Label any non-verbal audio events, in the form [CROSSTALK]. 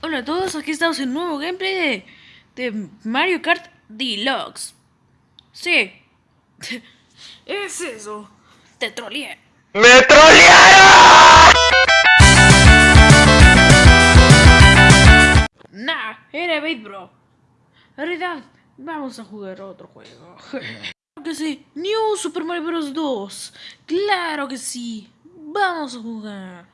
Hola a todos, aquí estamos en un nuevo gameplay de, de Mario Kart Deluxe. Sí, [LAUGHS] es eso, te troleé. ¡Me trolearon! Nah, era bait bro. En realidad, vamos a jugar otro juego. [LAUGHS] Que sí, New Super Mario Bros. 2. Claro que sí, vamos a jugar.